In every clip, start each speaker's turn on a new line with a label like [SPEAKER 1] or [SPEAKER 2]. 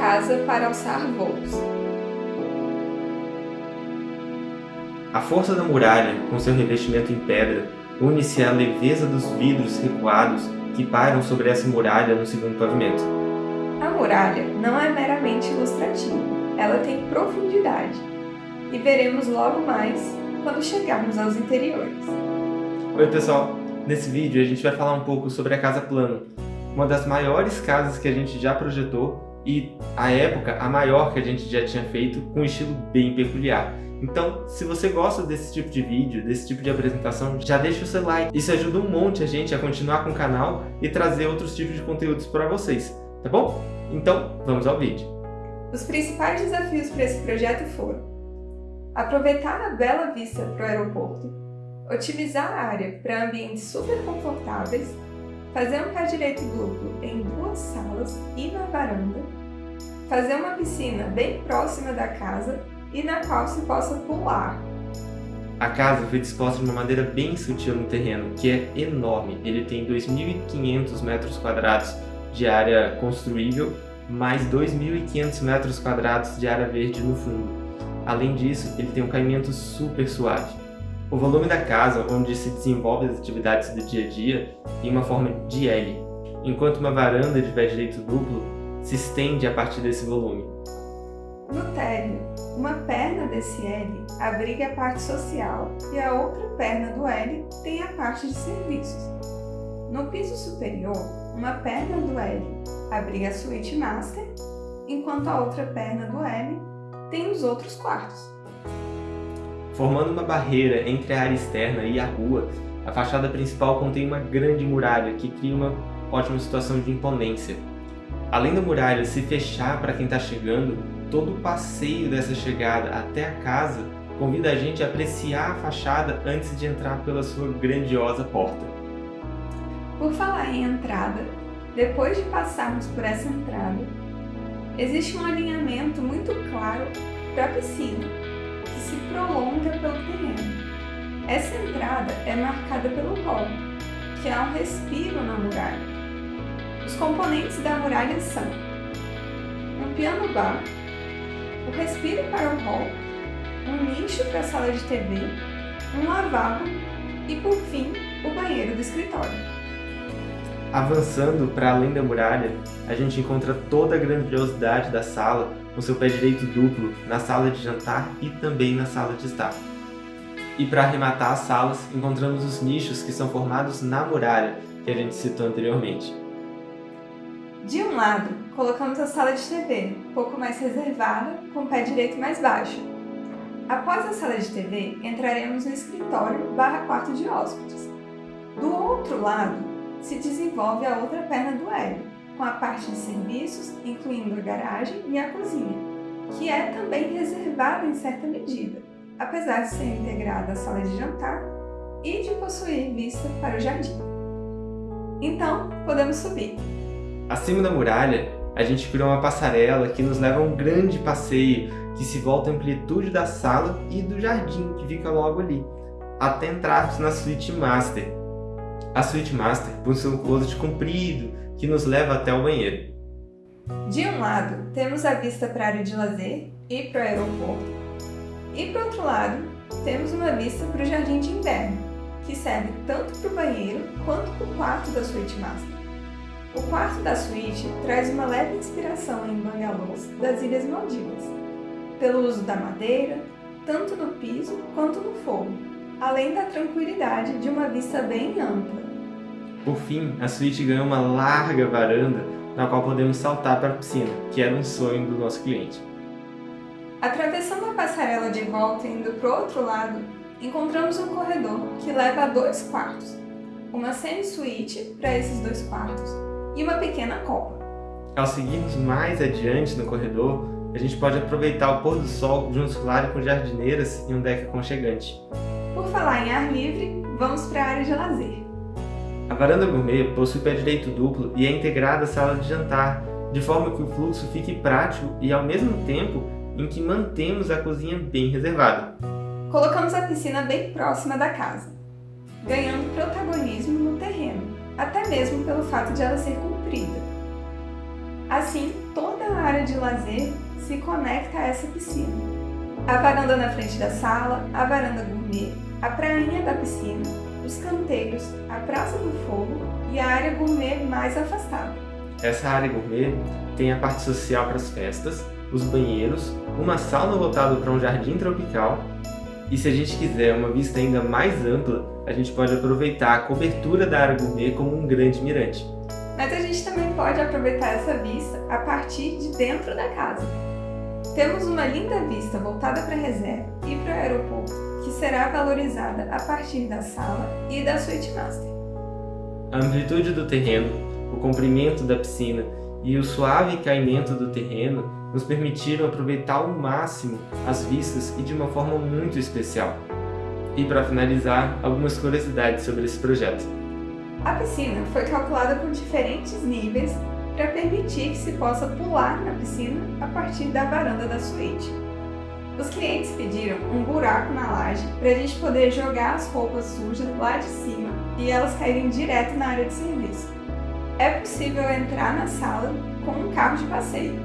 [SPEAKER 1] casa para alçar voos.
[SPEAKER 2] A força da muralha, com seu revestimento em pedra, une-se à leveza dos vidros recuados que pairam sobre essa muralha no segundo pavimento.
[SPEAKER 1] A muralha não é meramente ilustrativa, ela tem profundidade. E veremos logo mais quando chegarmos aos interiores.
[SPEAKER 2] Oi pessoal, nesse vídeo a gente vai falar um pouco sobre a Casa Plano, uma das maiores casas que a gente já projetou e, à época, a maior que a gente já tinha feito com um estilo bem peculiar. Então, se você gosta desse tipo de vídeo, desse tipo de apresentação, já deixa o seu like. Isso ajuda um monte a gente a continuar com o canal e trazer outros tipos de conteúdos para vocês, tá bom? Então, vamos ao vídeo.
[SPEAKER 1] Os principais desafios para esse projeto foram aproveitar a bela vista para o aeroporto, otimizar a área para ambientes super confortáveis, fazer um pé direito duplo em duas salas e na varanda, fazer uma piscina bem próxima da casa e na qual se possa pular.
[SPEAKER 2] A casa foi disposta de uma maneira bem sutil no terreno, que é enorme. Ele tem 2.500 metros quadrados de área construível, mais 2.500 metros quadrados de área verde no fundo. Além disso, ele tem um caimento super suave. O volume da casa, onde se desenvolvem as atividades do dia a dia, tem uma forma de L, enquanto uma varanda de pé direito duplo se estende a partir desse volume.
[SPEAKER 1] No térreo, uma perna desse L abriga a parte social e a outra perna do L tem a parte de serviços. No piso superior, uma perna do L abriga a suíte master, enquanto a outra perna do L tem os outros quartos.
[SPEAKER 2] Formando uma barreira entre a área externa e a rua, a fachada principal contém uma grande muralha que cria uma ótima situação de imponência. Além da muralha se fechar para quem está chegando, todo o passeio dessa chegada até a casa convida a gente a apreciar a fachada antes de entrar pela sua grandiosa porta.
[SPEAKER 1] Por falar em entrada, depois de passarmos por essa entrada, existe um alinhamento muito claro para a piscina, que se prolonga pelo terreno. Essa entrada é marcada pelo hall, que há um respiro na muralha. Os componentes da muralha são um piano bar o respiro para o hall, um nicho para a sala de TV, um lavabo e, por fim, o banheiro do escritório.
[SPEAKER 2] Avançando para além da muralha, a gente encontra toda a grandiosidade da sala com seu pé direito duplo na sala de jantar e também na sala de estar. E para arrematar as salas, encontramos os nichos que são formados na muralha, que a gente citou anteriormente.
[SPEAKER 1] De um lado, colocamos a sala de TV, pouco mais reservada, com o pé direito mais baixo. Após a sala de TV, entraremos no escritório barra quarto de hóspedes. Do outro lado, se desenvolve a outra perna do L, com a parte de serviços, incluindo a garagem e a cozinha, que é também reservada em certa medida, apesar de ser integrada à sala de jantar e de possuir vista para o jardim. Então, podemos subir.
[SPEAKER 2] Acima da muralha, a gente criou uma passarela que nos leva a um grande passeio que se volta à amplitude da sala e do jardim que fica logo ali, até entrarmos na suíte master. A suíte master possui um closet comprido que nos leva até o banheiro.
[SPEAKER 1] De um lado, temos a vista para a área de lazer e para o aeroporto, e para o outro lado, temos uma vista para o jardim de inverno, que serve tanto para o banheiro quanto para o quarto da suíte master. O quarto da suíte traz uma leve inspiração em bangalôs das Ilhas Maldivas, pelo uso da madeira, tanto no piso quanto no forro, além da tranquilidade de uma vista bem ampla.
[SPEAKER 2] Por fim, a suíte ganhou uma larga varanda na qual podemos saltar para a piscina, que era um sonho do nosso cliente.
[SPEAKER 1] Atravessando a passarela de volta e indo para o outro lado, encontramos um corredor que leva a dois quartos, uma semi-suíte para esses dois quartos e uma pequena copa.
[SPEAKER 2] Ao seguirmos mais adiante no corredor, a gente pode aproveitar o pôr do sol junto claro com jardineiras e um deck aconchegante.
[SPEAKER 1] Por falar em ar livre, vamos para a área de lazer.
[SPEAKER 2] A varanda gourmet possui pé direito duplo e é integrada à sala de jantar, de forma que o fluxo fique prático e ao mesmo tempo em que mantemos a cozinha bem reservada.
[SPEAKER 1] Colocamos a piscina bem próxima da casa, ganhando protagonismo no terreno até mesmo pelo fato de ela ser comprida. Assim, toda a área de lazer se conecta a essa piscina. A varanda na frente da sala, a varanda gourmet, a prainha da piscina, os canteiros, a Praça do Fogo e a área gourmet mais afastada.
[SPEAKER 2] Essa área gourmet tem a parte social para as festas, os banheiros, uma sauna lotada para um jardim tropical e se a gente quiser uma vista ainda mais ampla, a gente pode aproveitar a cobertura da área gourmet como um grande mirante.
[SPEAKER 1] Mas a gente também pode aproveitar essa vista a partir de dentro da casa. Temos uma linda vista voltada para a reserva e para o aeroporto, que será valorizada a partir da sala e da suíte master.
[SPEAKER 2] A amplitude do terreno, o comprimento da piscina e o suave caimento do terreno nos permitiram aproveitar ao máximo as vistas e de uma forma muito especial. E para finalizar, algumas curiosidades sobre esse projeto.
[SPEAKER 1] A piscina foi calculada por diferentes níveis para permitir que se possa pular na piscina a partir da varanda da suíte. Os clientes pediram um buraco na laje para a gente poder jogar as roupas sujas lá de cima e elas caírem direto na área de serviço. É possível entrar na sala com um carro de passeio.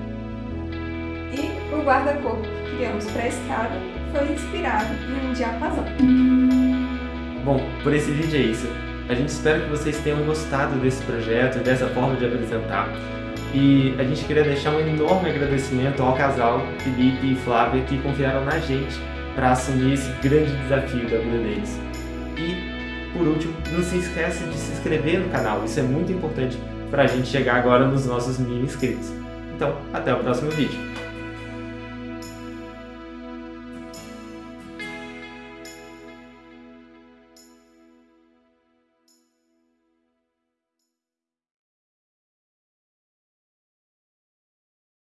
[SPEAKER 1] E o guarda-corpo que criamos para a escada foi inspirado em um diapasão.
[SPEAKER 2] Bom, por esse vídeo é isso. A gente espera que vocês tenham gostado desse projeto e dessa forma de apresentar. E a gente queria deixar um enorme agradecimento ao casal Felipe e Flávia que confiaram na gente para assumir esse grande desafio da vida deles. E, por último, não se esqueça de se inscrever no canal, isso é muito importante para a gente chegar agora nos nossos mil inscritos. Então, até o próximo vídeo.